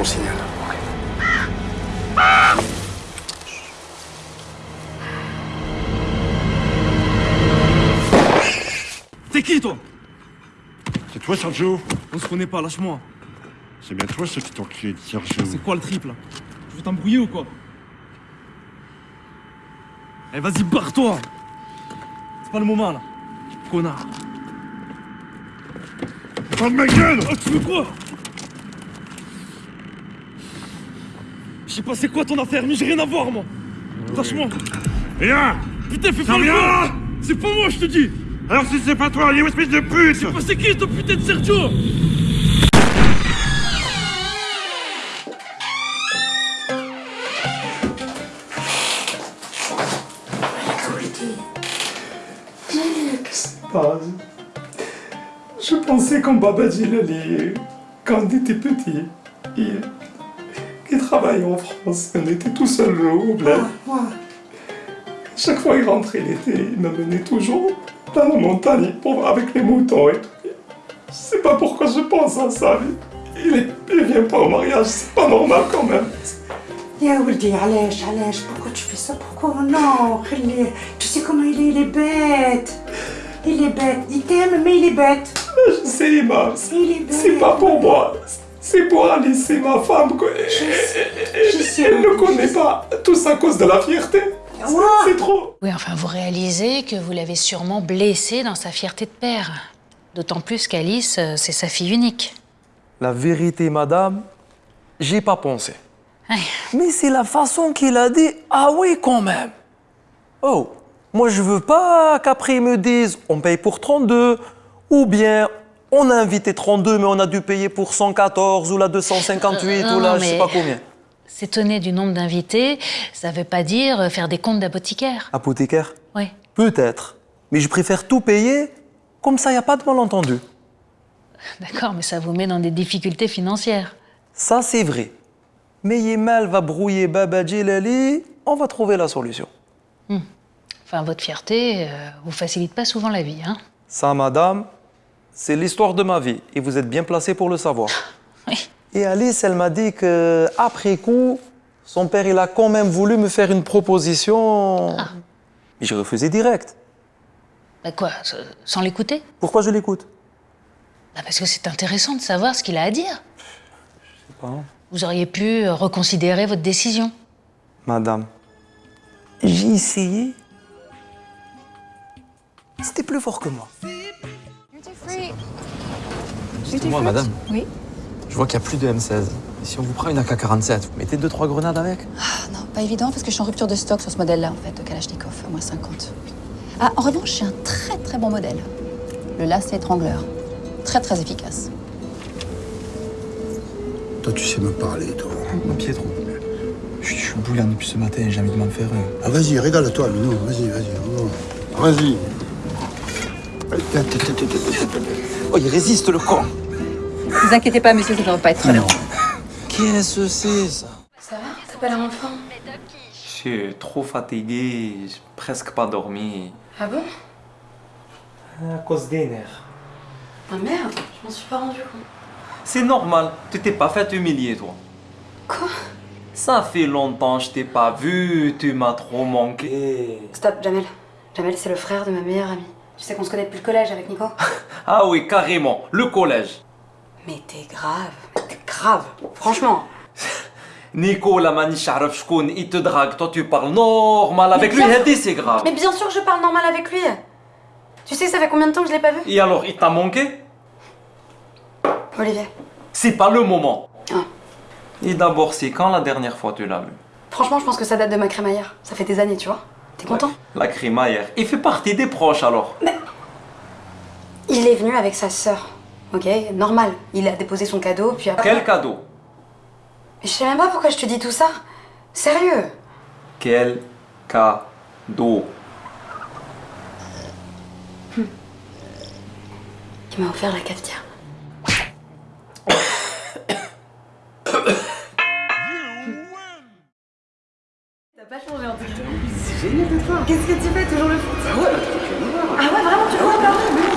mon signal. T'es qui, toi? C'est toi, Sergio? On se connaît pas, lâche-moi. C'est bien toi, ce petit enculé de Sergio. C'est quoi le triple Tu veux t'embrouiller ou quoi? Eh, vas-y, barre-toi C'est pas le moment, là. Connard. Ferme ma gueule oh, Tu veux quoi? Je sais pas c'est quoi ton affaire, mais j'ai rien à voir, moi. Lâche-moi. Viens Putain, fais Ça pas le con. C'est pas moi, je te dis Alors si c'est pas toi, il espèce de pute Bah, C'est qui, ton putain de Sergio Qu'est-ce qui se passe Je pensais qu'en Babadji Lali, quand on était petit, il, il travaillait en France. On était tout seul au bled. Chaque fois qu'il rentrait l'été, il me menait toujours dans la montagne pour, avec les moutons et tout. Je sais pas pourquoi je pense à ça. mais Il, est, il vient pas au mariage, c'est pas normal quand même. يا ولدي علاش علاش pourquoi tu fais ça pourquoi non خليه tu sais comment il est il est bête il est bête il t'aime mais il est bête Je sais, Emma, c'est il est bête c'est pas pour moi. c'est pour Alice, c'est ma femme. je sais, Elle ne je connaît sais. pas. Tout ça à cause de la fierté. C'est- trop. Oui, enfin, vous réalisez que vous l'avez sûrement blessé dans sa fierté de père. D'autant plus qu'Alice, euh, c'est sa fille unique. La vérité, madame, j'ai pas pensé. Mais c'est la façon qu'il a dit Ah oui, quand même. Oh, moi je veux pas qu'après ils me disent On paye pour 32, ou bien on a invité 32, mais on a dû payer pour 114, ou la 258, Euh, ou la non, je sais pas combien. S'étonner du nombre d'invités, ça veut pas dire euh, faire des comptes d'apothicaire. Apothicaire Oui. Peut-être. Mais je préfère tout payer, comme ça, il a pas de malentendu. D'accord, mais ça vous met dans des difficultés financières. Ça, c'est vrai. Mais Yemal va brouiller Baba Djilali, on va trouver la solution. Enfin, votre fierté euh, vous facilite pas souvent la vie, hein Ça, madame, c'est l'histoire de ma vie et vous êtes bien placé pour le savoir. Oui. Et Alice, elle m'a dit que après coup, son père, il a quand même voulu me faire une proposition. Mais j'ai refusé direct. Bah quoi, sans l'écouter? Pourquoi je l'écoute? Bah Parce que c'est intéressant de savoir ce qu'il a à dire. Je sais pas. Vous auriez pu reconsidérer votre décision. Madame, j'ai essayé. C'était plus fort que moi. Moi, madame, Oui. je vois qu'il n'y a plus de M16. Et si on vous prend une AK-47, vous mettez 2-3 grenades avec? Ah non, pas évident parce que je suis en rupture de stock sur ce modèle-là, en fait, de Kalachnikov, à moins 50. Ah, en revanche, j'ai un très très bon modèle. Le lacet étrangleur. Très très efficace. Toi, tu sais me parler, toi. Mon pied trop. Je suis- je suis bouillant depuis ce matin et j'ai envie de m'en faire un. Ah, vas-y, régale-toi, Minou. Vas-y, vas-y. Vas-y. Oh, il résiste le con Ne vous inquiétez pas, monsieur, ça ne devrait pas être très long. Qu'est-ce que c'est, ça? Ça va? T'as pas l'air en forme Je suis trop fatigué, j'ai presque pas dormi. Ah bon? À cause des nerfs. Ah merde, je m'en suis pas rendu compte. C'est normal, tu t'es pas fait humilier, toi. Quoi? Ça fait longtemps que je t'ai pas vu, tu m'as trop manqué. Stop, Jamel. Jamel, c'est le frère de ma meilleure amie. Tu sais qu'on se connaît depuis le collège avec Nico Ah oui, carrément, le collège. Mais t'es grave, t'es grave, franchement. Nico, la maniche il te drague, toi tu parles normal avec lui, hein, c'est grave. Mais bien sûr que je parle normal avec lui. Tu sais, ça fait combien de temps que je l'ai pas vu Et alors, il t'a manqué Olivier. C'est pas le moment. Ah. Et d'abord, c'est quand la dernière fois tu l'as vu Franchement, je pense que ça date de ma crémaillère, ça fait des années, tu vois. T'es content? La crémaillère. Il fait partie des proches alors. Il est venu avec sa sœur. Ok, normal. Il a déposé son cadeau, puis après. Quel cadeau? Mais je sais même pas pourquoi je te dis tout ça. Sérieux? Quel cadeau? Il m'a offert la cafetière. C'est génial d'être là. Qu'est-ce que tu fais Toujours le foot? Ah ouais, tu Ah ouais, vraiment, tu vois,